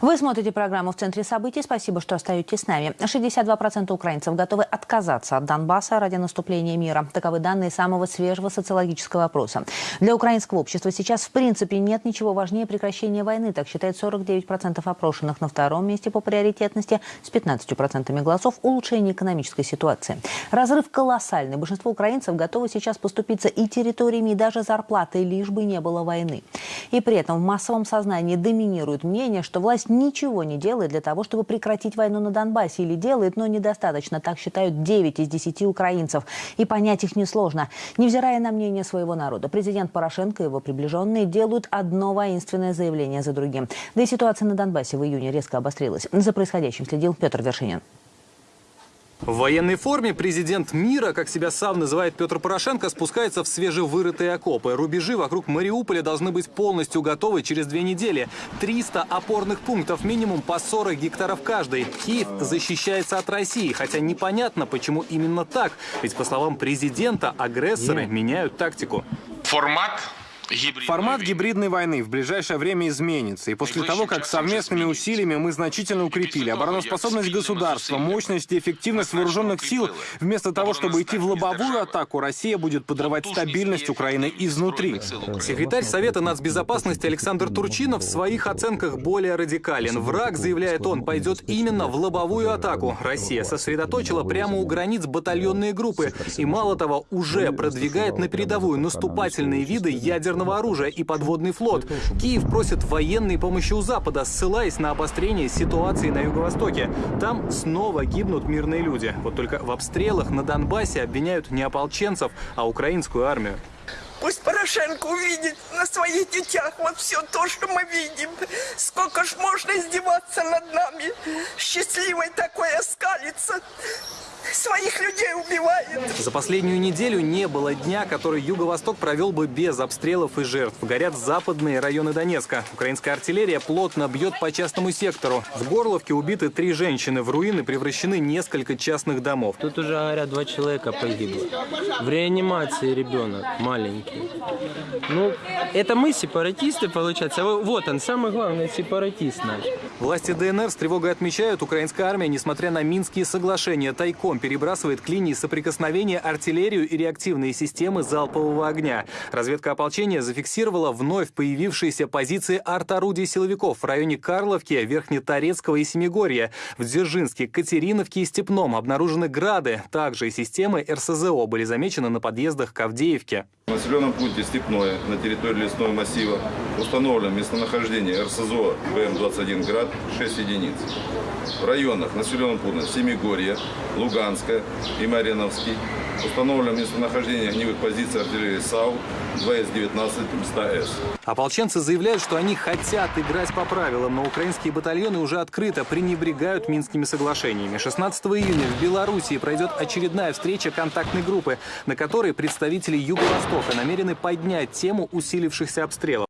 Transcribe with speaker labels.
Speaker 1: Вы смотрите программу «В центре событий». Спасибо, что остаетесь с нами. 62% украинцев готовы отказаться от Донбасса ради наступления мира. Таковы данные самого свежего социологического опроса. Для украинского общества сейчас в принципе нет ничего важнее прекращения войны. Так считает 49% опрошенных. На втором месте по приоритетности с 15% голосов улучшение экономической ситуации. Разрыв колоссальный. Большинство украинцев готовы сейчас поступиться и территориями, и даже зарплатой, лишь бы не было войны. И при этом в массовом сознании доминирует мнение, что власть ничего не делает для того, чтобы прекратить войну на Донбассе. Или делает, но недостаточно. Так считают 9 из 10 украинцев. И понять их несложно. Невзирая на мнение своего народа, президент Порошенко и его приближенные делают одно воинственное заявление за другим. Да и ситуация на Донбассе в июне резко обострилась. За происходящим следил Петр Вершинин.
Speaker 2: В военной форме президент мира, как себя сам называет Петр Порошенко, спускается в свежевырытые окопы. Рубежи вокруг Мариуполя должны быть полностью готовы через две недели. 300 опорных пунктов, минимум по 40 гектаров каждый. Киев защищается от России, хотя непонятно, почему именно так. Ведь, по словам президента, агрессоры меняют тактику.
Speaker 3: Формат
Speaker 4: Формат гибридной войны в ближайшее время изменится. И после того, как совместными усилиями мы значительно укрепили обороноспособность государства, мощность и эффективность вооруженных сил, вместо того, чтобы идти в лобовую атаку, Россия будет подрывать стабильность Украины изнутри.
Speaker 2: Секретарь Совета нацбезопасности Александр Турчинов в своих оценках более радикален. Враг, заявляет он, пойдет именно в лобовую атаку. Россия сосредоточила прямо у границ батальонные группы. И мало того, уже продвигает на передовую наступательные виды ядерного ядерного оружия и подводный флот. Киев просит военной помощи у Запада, ссылаясь на обострение ситуации на Юго-Востоке. Там снова гибнут мирные люди. Вот только в обстрелах на Донбассе обвиняют не ополченцев, а украинскую армию.
Speaker 5: Пусть Порошенко увидит на своих детях вот все то, что мы видим. Сколько ж можно издеваться над нами, счастливой такой оскалиться своих людей убивает.
Speaker 2: За последнюю неделю не было дня, который Юго-Восток провел бы без обстрелов и жертв. Горят западные районы Донецка. Украинская артиллерия плотно бьет по частному сектору. В Горловке убиты три женщины. В руины превращены несколько частных домов.
Speaker 6: Тут уже, говорят, два человека погибло. В реанимации ребенок маленький. Ну, это мы сепаратисты, получается. Вот он, самый главный сепаратист наш.
Speaker 2: Власти ДНР с тревогой отмечают, украинская армия, несмотря на Минские соглашения, тайком перебрасывает к линии соприкосновения артиллерию и реактивные системы залпового огня. Разведка ополчения зафиксировала вновь появившиеся позиции арт-орудий силовиков в районе Карловки, Верхнеторецкого и Семигорья. В Дзержинске, Катериновке и Степном обнаружены грады. Также и системы РСЗО были замечены на подъездах к Авдеевке.
Speaker 7: В населенном пункте Степное на территории лесного массива установлено местонахождение РСЗО БМ-21 «Град» 6 единиц. В районах населенного пункта Семигорье, Луганская и Мариновский установлено местонахождение огневых позиций артиллерии САУ 2С-19 100С.
Speaker 2: Ополченцы заявляют, что они хотят играть по правилам, но украинские батальоны уже открыто пренебрегают Минскими соглашениями. 16 июня в Белоруссии пройдет очередная встреча контактной группы, на которой представители Юго-Востока намерены поднять тему усилившихся обстрелов.